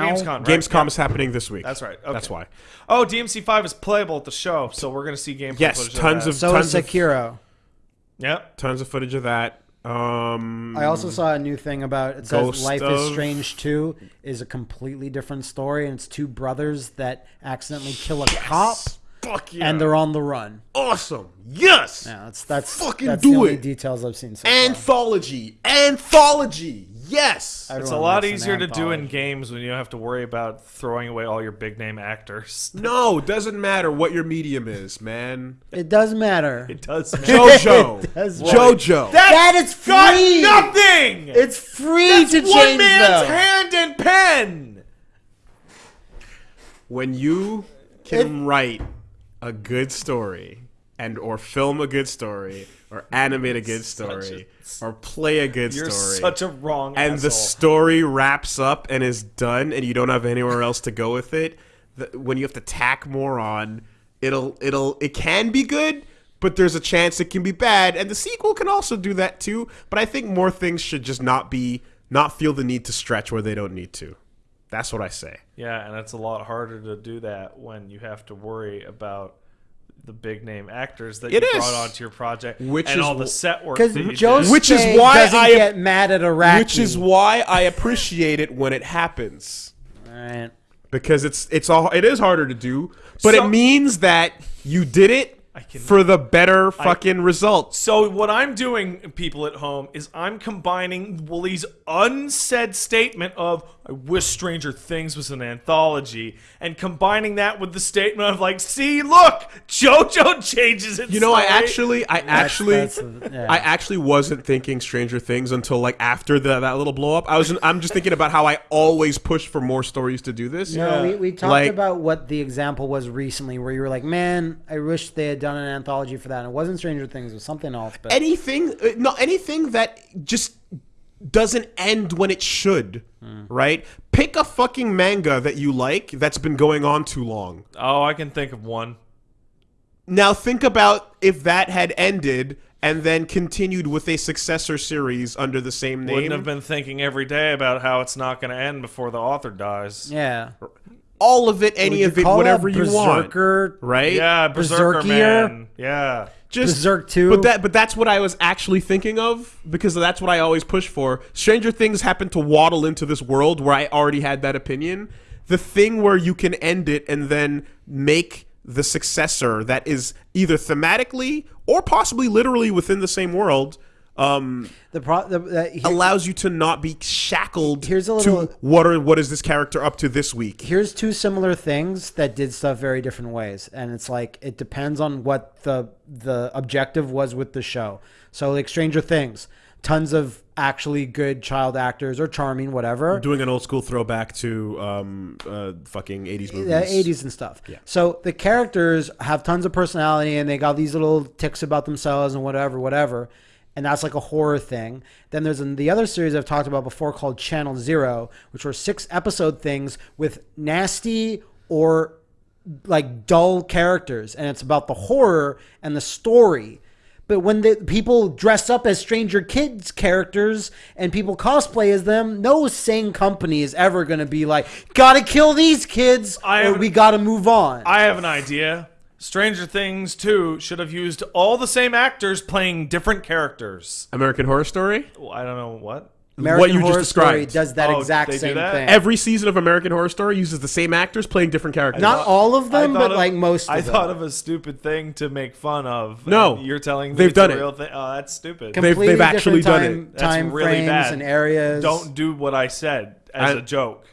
Gamescom. Right? Gamescom Yeah. is happening this week. That's right. Okay. That's why. Oh, DMC Five is playable at the show, so we're gonna see gameplay. Yes, footage tons that. of So tons is of Sekiro. Yep. tons of footage of that. Um, I also saw a new thing about it says Ghost Life of- is Strange 2 is a completely different story and it's two brothers that accidentally kill a cop Fuck yeah. and they're on the run. awesome. Yes. Yeah, that's that's Fucking that's do the only it. details I've seen so far. Anthology. Anthology. Anthology. Yes. It's a lot easier to do in games when you don't have to worry about throwing away all your big name actors. No, it doesn't matter what your medium is, man. It does matter. It does. Matter. JoJo. It does JoJo. That is got free. nothing. It's free to One change man's them. hand and pen. when you can write a good story and or film a good story or animate a good story or play a good You're story. such a wrong and the story wraps up and is done and you don't have anywhere else to go with it the, when you have to tack more on it'll it'll it can be good but there's a chance it can be bad and the sequel can also do that too but i think more things should just not be not feel the need to stretch where they don't need to. That's what i say. Yeah, and it's a lot harder to do that when you have to worry about the big name actors that It you is. brought onto your project Which and is all the set work Because that you Joe did. Which is why doesn't I- get mad at Iraqi. which is why i appreciate it when it happens Alright. because it's it's all it is harder to do, but So- it means that you did it can- for the better fucking result. So what I'm doing, people at home, is I'm combining Wooly's unsaid statement of "I wish Stranger Things was an anthology," and combining that with the statement of like, "See, look, JoJo changes its You know, I actually, I actually, that's a- yeah. I actually wasn't thinking Stranger Things until like after the, that little blow up. I was, I'm just thinking about how I always push for more stories to do this. No, we, we talked Like- about what the example was recently, where you were like, "Man, I wish they had done an anthology for that." And it wasn't Stranger Things; it was something else. But anything uh, no anything that just doesn't end when it should right pick a fucking manga that you like that's been going on too long Oh, I can think of one. now think about if that had ended and then continued with a successor series under the same name Wouldn't have been thinking every day about how it's not going to end before the author dies. yeah, all of it any of it whatever you want Berserker, right Yeah, Berserker Berserkier? man. Yeah. Just Berserk 2. But that but that's what I was actually thinking of because that's what I always push for. Stranger Things happened to waddle into this world where I already had that opinion. The thing where you can end it and then make the successor that is either thematically or possibly literally within the same world um, The pro the, the, here- allows you to not be shackled Here's a little- to what are what is this character up to this week. here's two similar things that did stuff very different ways and it's like it depends on what the the objective was with the show so like stranger things tons of actually good child actors or charming whatever Doing an old school throwback to um, uh, fucking 80s movies. the 80s and stuff Yeah. so the characters have tons of personality and they got these little ticks about themselves and whatever whatever and that's like a horror thing. Then there's the other series i've talked about before called channel zero which were six episode things with nasty or like dull characters and it's about the horror and the story. But when the people dress up as stranger kids characters and people cosplay as them no sane company is ever going to be like gotta kill these kids I or we gotta move on. I have an idea. Stranger Things 2 should have used all the same actors playing different characters. American Horror Story. Well, I don't know what. American what you just Horror Story described. does that Oh, exact same that? thing Every season of American Horror Story uses the same actors playing different characters. not all of them but of- like most of I them thought of a stupid thing to make fun of. No. you're telling me They've it's done a it. real thing. Oh, that's stupid. They've- completely they've actually different done time, it. That's time really frames bad. and areas Don't do what I said as I- a joke.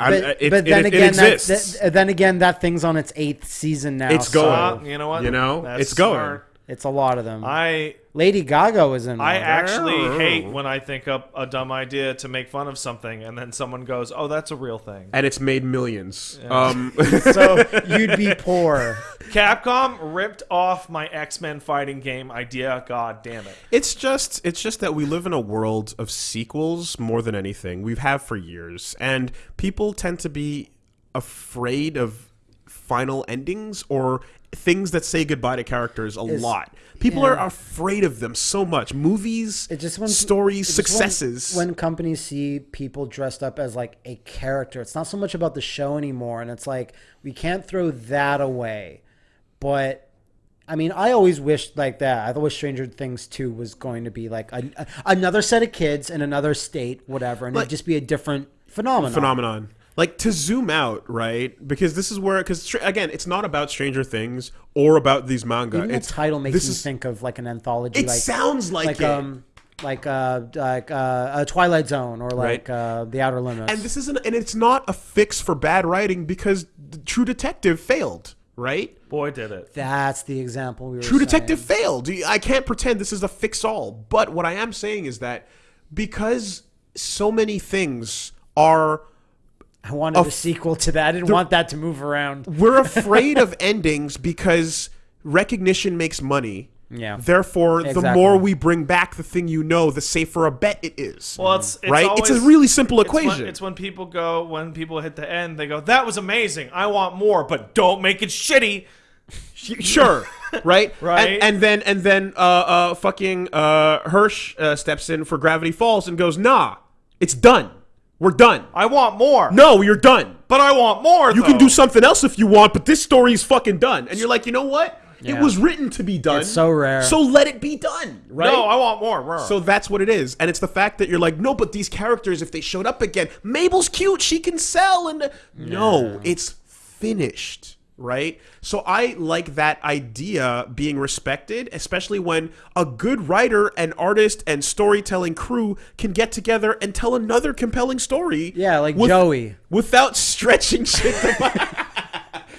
I'm- but, uh, it, but it- then it again that, exists. that- then again that thing's on its eighth season now It's going. Uh, you know what? You know, That's it's going. smart. It's a lot of them I lady gaga was in I one. actually hate when I think up a dumb idea to make fun of something and then someone goes, "Oh, that's a real thing." and it's made millions. Um, so you'd be poor Capcom ripped off my X-Men fighting game idea. God damn it. it's just it's just that we live in a world of sequels more than anything. We've have for years, and people tend to be afraid of final endings or things that say goodbye to characters a lot. People are afraid of them so much. Movies, It just when stories, just when- successes. When, companies see people dressed up as like a character, it's not so much about the show anymore, and it's like we can't throw that away. But I mean, I always wished like that. I thought Stranger Things two was going to be like a, a- another set of kids in another state, whatever, and it'd just be a different phenomenon. phenomenon. Like to zoom out, right? Because this is where, because again, it's not about Stranger Things or about these manga. Even the it's title makes this me is- think of like an anthology. It like, sounds like, like it. um like uh like uh, a Twilight Zone or like Right. uh, the Outer Limits. and this isn't, and it's not a fix for bad writing because the True Detective failed, right? Boy, did it. That's the example we were. True saying. Detective failed. I can't pretend this is a fix all. But what I am saying is that because so many things are I wanted a sequel to that. I didn't want that to move around. we're afraid of endings because recognition makes money. Yeah. Therefore, the more we bring back the thing you know, the safer a bet it is. Well, it's, it's right? it's a really simple it's when- equation. It's when, people go, when people hit the end, they go, "That was amazing. I want more, but don't make it shitty." sure, right? Right. And, and then and then uh, uh, fucking uh, Hirsch uh, steps in for Gravity Falls and goes, "Nah, it's done. We're done. I want more. No, you're done. but I want more. You can do something else if you want, but this story is fucking done." And you're like, you know what? It was written to be done. It's so rare. So let it be done, right? No, I want more. more. So that's what it is, and it's the fact that you're like, no, but these characters, if they showed up again, Mabel's cute, she can sell, and no, it's finished, right? So I like that idea being respected, especially when a good writer and artist and storytelling crew can get together and tell another compelling story. Yeah, like with- Joey. without stretching shit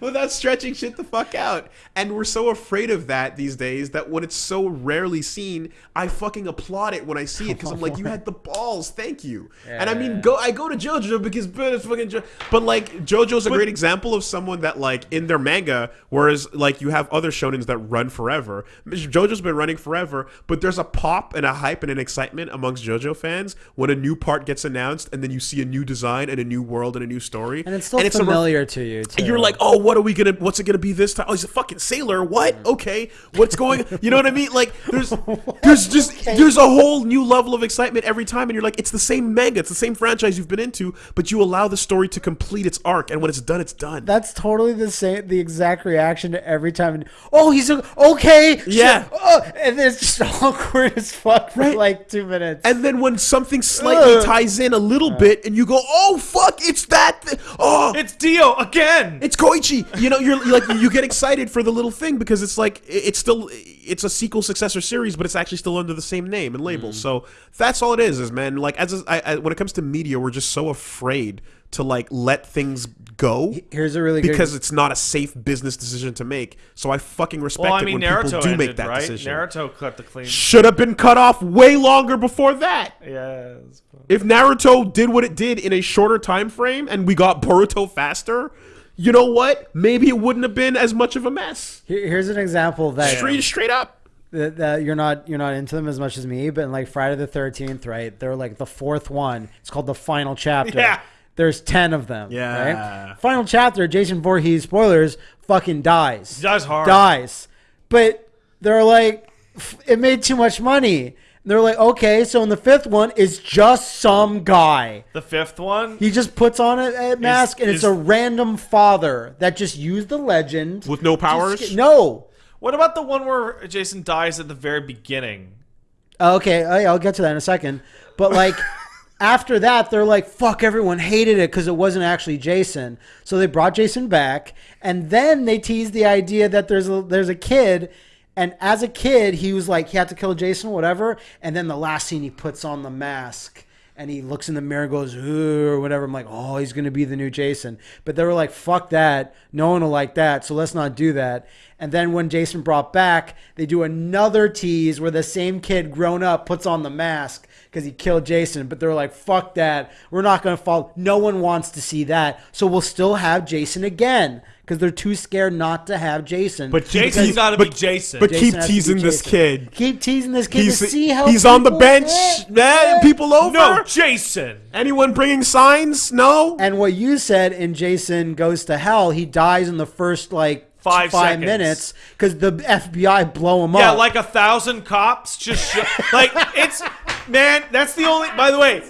without stretching shit the fuck out. And we're so afraid of that these days that when it's so rarely seen, I fucking applaud it when I see it because I'm like, you had the balls, thank you. and I mean, go I go to JoJo because but it's fucking jo- but like JoJo's a great example of someone that like in their manga, whereas like you have other shonens that run forever. JoJo's been running forever, but there's a pop and a hype and an excitement amongst JoJo fans when a new part gets announced and then you see a new design and a new world and a new story. And it's still a re- familiar to you. Too. and you're like, oh, what are we gonna? What's it gonna be this time? Oh, he's a fucking sailor. What? Okay, what's going? You know what I mean? Like, there's, there's just, there's a whole new level of excitement every time, and you're like, it's the same manga, it's the same franchise you've been into, but you allow the story to complete its arc, and when it's done, it's done. That's totally the same, the exact reaction to every time. Oh, he's a, okay. Yeah. sure, oh," and then it's just awkward as fuck for Right. like two minutes. and then when something slightly Ugh. ties in a little bit, and you go, oh fuck, it's that. Th- oh, it's Dio again. It's Koichi. You know, you're, you're like you get excited for the little thing because it's like it's still it's a sequel successor series, but it's actually still under the same name and label. Mm. So that's all it is. Is man, like as a, I, I, when it comes to media, we're just so afraid to like let things go Here's a really good- because it's not a safe business decision to make. So I fucking respect well, I it when Naruto people do ended, make that right? decision. Naruto cut the clean. Should have been cut off way longer before that. yes. If Naruto did what it did in a shorter time frame and we got Boruto faster, you know what? Maybe it wouldn't have been as much of a mess. Here- here's an example that Straight straight up. that, that you're not you're not into them as much as me, but like Friday the Thirteenth, right? They're like the fourth one. It's called the final chapter. Yeah. There's ten of them. Yeah. Right? Final chapter. Jason Voorhees. Spoilers. Fucking dies. Dies hard. Dies. But they're like, "F- it made too much money. They're like, okay, so in the fifth one, it's just some guy. The fifth one. He just puts on a, a mask, and it's is- a random father that just used the legend With no powers? sca- No. What about the one where Jason dies at the very beginning? Okay, oh, I- I'll get to that in a second. But like after that, they're like, "Fuck!" Everyone hated it because it wasn't actually Jason. So they brought Jason back, and then they teased the idea that there's a there's a kid, and as a kid, he was like he had to kill Jason, whatever. And then the last scene, he puts on the mask. And he looks in the mirror and goes, "Ooh," or whatever. I'm like, oh, he's going to be the new Jason. But they were like, fuck that. No one will like that. So let's not do that. And then when Jason brought back, they do another tease where the same kid grown up puts on the mask because he killed Jason. But they're like, fuck that. We're not going to follow. No one wants to see that. So we'll still have Jason again because they're too scared not to have Jason. But keep Jason's teas- gotta be Jason. But Jason keep has teasing this kid. Keep teasing this kid He's to see how he's on the bench. act. Man, people over. no, Jason. Anyone bringing signs? No. And what you said in Jason Goes to Hell, he dies in the first like Five five seconds. minutes because the FBI blow him Yeah, up. Yeah, like a thousand cops just show, like it's man. That's the only. By the way,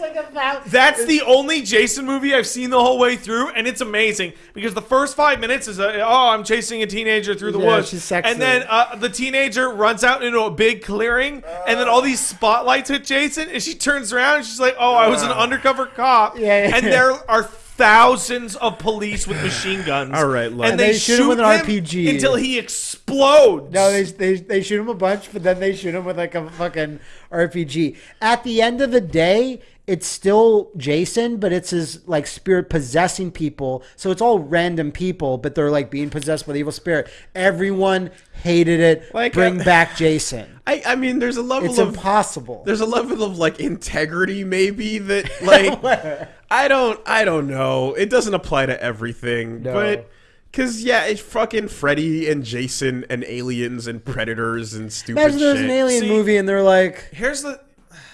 that's the only Jason movie I've seen the whole way through, and it's amazing because the first five minutes is a, oh, I'm chasing a teenager through the Yeah, woods, she's sexy. and then uh, the teenager runs out into a big clearing, and then all these spotlights hit Jason, and she turns around and she's like, oh, I was an undercover cop, Yeah, yeah. and there are. Thousands of police with machine guns. All right, look. and And they, they shoot, shoot him with an RPG. until he explodes. no, they, they they shoot him a bunch, but then they shoot him with like a fucking RPG. At the end of the day, it's still Jason, but it's his like spirit possessing people. So it's all random people, but they're like being possessed by the evil spirit. Everyone hated it. Like, Bring uh, back Jason. I, I mean, there's a level It's of impossible. there's a level of like integrity maybe that like I don't I don't know. It doesn't apply to everything, No. but cuz yeah, it's fucking Freddy and Jason and aliens and predators and stupid Imagine there's shit. an alien See- movie and they're like, Here's the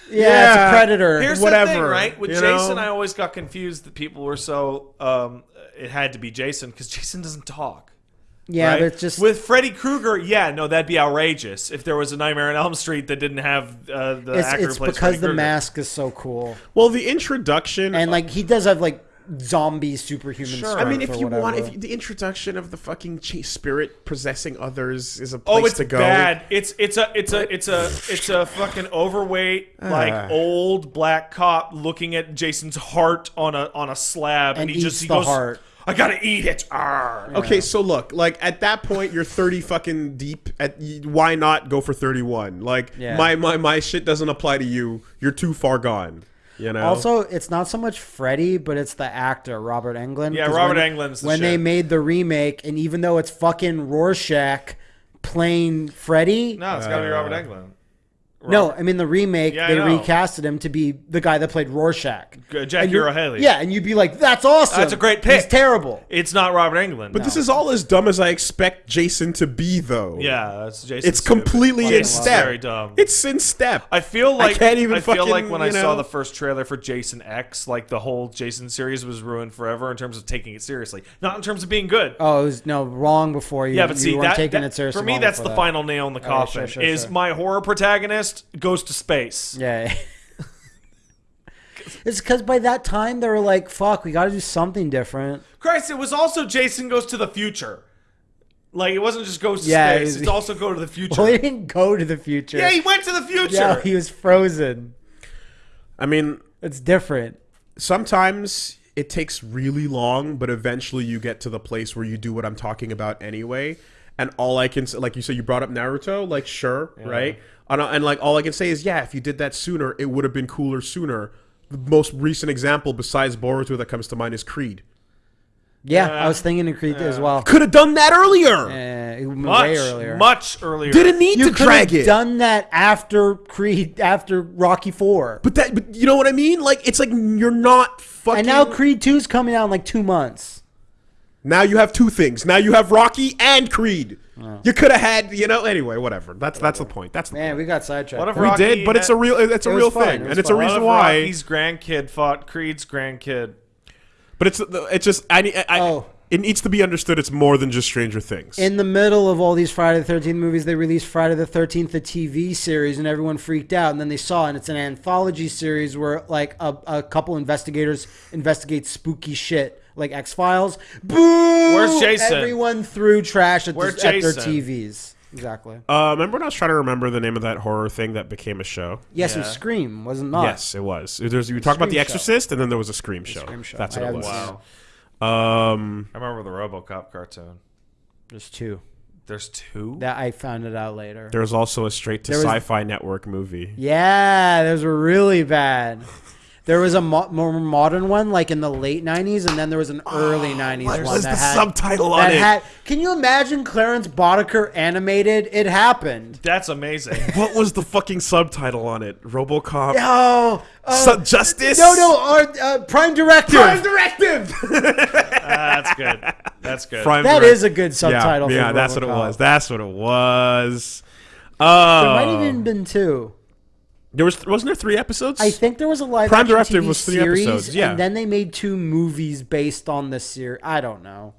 yeah, it's Yeah. a predator. Here's the whatever, thing, right? With Jason, know? I always got confused that people were so um, it had to be Jason because Jason doesn't talk. yeah, right? they're just with Freddy Krueger. Yeah, no, that'd be outrageous if there was a Nightmare on Elm Street that didn't have uh, the it's, actor it's because Freddy the Krueger. mask is so cool, Well, the introduction and like he does have like zombie superhuman. Sure. I mean, if or you want, if you, the introduction of the fucking ch- spirit possessing others is a Oh, place it's to go. bad. It's it's a it's a it's a it's a fucking overweight like Ah. old black cop looking at Jason's heart on a on a slab, and, And he just eats he the goes, heart. "I gotta eat it." Arr. Okay, so look, like at that point, you're 30 fucking deep. At why not go for 31? Like Yeah. my my my shit doesn't apply to you. You're too far gone. You know. Also, it's not so much Freddy, but it's the actor Robert Englund. Yeah, 'Cause Robert when, Englund's the when they made the remake, and even though it's fucking Rorschach playing Freddy, No, it's gotta be Uh, Robert Englund. No, I mean the remake, Yeah, they know. recasted him to be the guy that played Rorschach. G- Jack And you're- Haley. Yeah, and you'd be like, "That's awesome. That's a great pick. He's pick. terrible." It's not Robert Englund. but this is all as dumb as I expect Jason to be, though. yeah, that's Jason. It's completely in step. very dumb. It's in step. I feel like can't even I feel like when I you saw the first trailer for Jason X, like the whole Jason series was ruined forever in terms of taking it seriously, not in terms of being good. Oh, it was no wrong before you. yeah, but you see, weren't that, taking that- it seriously. for me, that's the that. final nail in the All right, coffin. sure, sure, is sure. my horror protagonist goes to space? Yeah. it's because by that time they were like, "Fuck, we got to do something different." Christ, it was also Jason goes to the future. Like it wasn't just goes to Yeah, space; it- it's also go to the future. Well, he didn't go to the future. yeah, he went to the future. Yeah, he was frozen. I mean, It's different. sometimes it takes really long, but eventually you get to the place where you do what I'm talking about anyway. And all I can say, like you said, you brought up Naruto, like sure, right? And, and like all I can say is, yeah, if you did that sooner, it would have been cooler sooner. The most recent example besides Boruto that comes to mind is Creed. Yeah, Yeah. I was thinking of Creed as well. Could have done that earlier. Uh, much way earlier. much earlier. Didn't need you to could drag it. done that after Creed, after Rocky Four, but that, but you know what I mean? Like it's like you're not fucking. and now Creed Two is coming out in like two months. Now you have two things. Now you have Rocky and Creed. You could have had, you know. Anyway, whatever. That's that's the point. That's the Man, point. we got sidetracked. What if We Rocky did, but it's a real. It's a It real fun. thing, It and it's fun. a What reason if why. Rocky's grandkid fought Creed's grandkid? But it's it's just I, need- I Oh. it needs to be understood. It's more than just Stranger Things. in the middle of all these Friday the Thirteenth movies, they released Friday the Thirteenth, the TV series, and everyone freaked out. And then they saw, it, and it's an anthology series where like a, a couple investigators investigate spooky shit, like X Files. Boo! Where's Jason? Everyone threw trash at, the, at their TVs. Exactly. uh, remember when I was trying to remember the name of that horror thing that became a show? Yes, it was Scream, wasn't not. Yes, it was. There's, you talked about The Scream show. Exorcist, and then there was a Scream show. Scream show. That's I what it was. seen it. Wow. Um, I remember the RoboCop cartoon. There's two. There's two. That I found it out later. there was also a straight to was- Sci-Fi Network movie. Yeah, those were really bad. There was a mo- more modern one, like in the late '90s, and then there was an early '90s what one was that the had subtitle on that it? Had, can you imagine Clarence Boddicker animated? It happened. That's amazing. What was the fucking subtitle on it? RoboCop. Oh, uh, Su- Justice. no, no, uh, uh, Prime Directive. Prime Directive. Ah, that's good. That's good. Prime That Direct- is a good subtitle. Yeah, for yeah that's what it was. That's what it was. Oh, There might have even been two. There was wasn't there three episodes? I think there was a live Prime Directive TV was three series, episodes, yeah. and then they made two movies based on the series. I don't know.